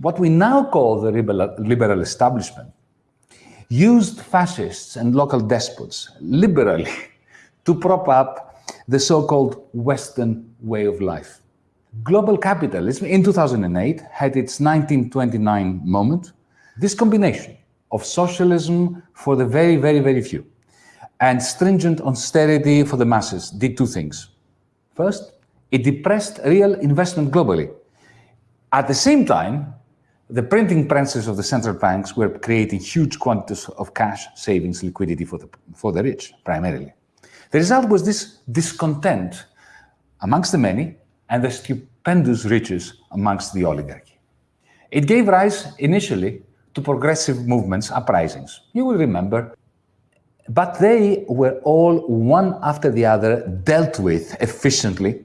what we now call the liberal establishment used fascists and local despots liberally to prop up the so-called Western way of life. Global capitalism in 2008 had its 1929 moment. This combination of socialism for the very, very, very few and stringent austerity for the masses did two things. First, it depressed real investment globally. At the same time, the printing presses of the central banks were creating huge quantities of cash savings liquidity for the, for the rich, primarily. The result was this discontent amongst the many and the stupendous riches amongst the oligarchy. It gave rise initially to progressive movements, uprisings. You will remember but they were all one after the other dealt with efficiently,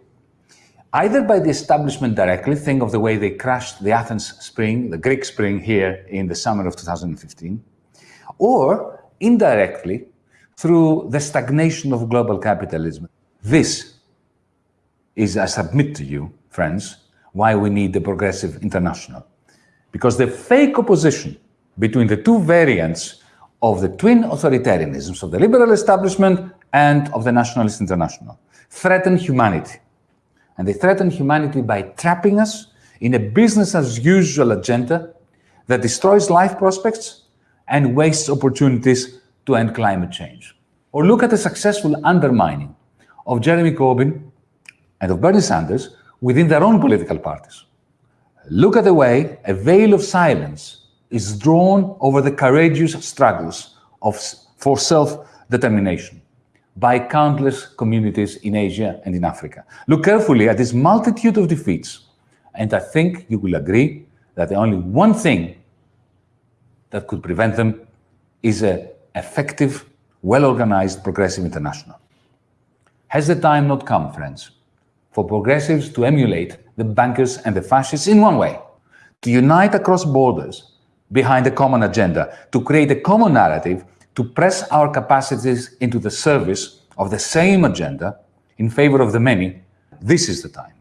either by the establishment directly, think of the way they crashed the Athens Spring, the Greek Spring here in the summer of 2015, or indirectly through the stagnation of global capitalism. This is, I submit to you, friends, why we need the progressive international. Because the fake opposition between the two variants of the twin authoritarianisms of the liberal establishment and of the nationalist international threaten humanity. And they threaten humanity by trapping us in a business as usual agenda that destroys life prospects and wastes opportunities to end climate change. Or look at the successful undermining of Jeremy Corbyn and of Bernie Sanders within their own political parties. Look at the way a veil of silence is drawn over the courageous struggles of, for self-determination by countless communities in Asia and in Africa. Look carefully at this multitude of defeats, and I think you will agree that the only one thing that could prevent them is an effective, well-organized progressive international. Has the time not come, friends, for progressives to emulate the bankers and the fascists in one way, to unite across borders behind a common agenda, to create a common narrative, to press our capacities into the service of the same agenda in favor of the many, this is the time.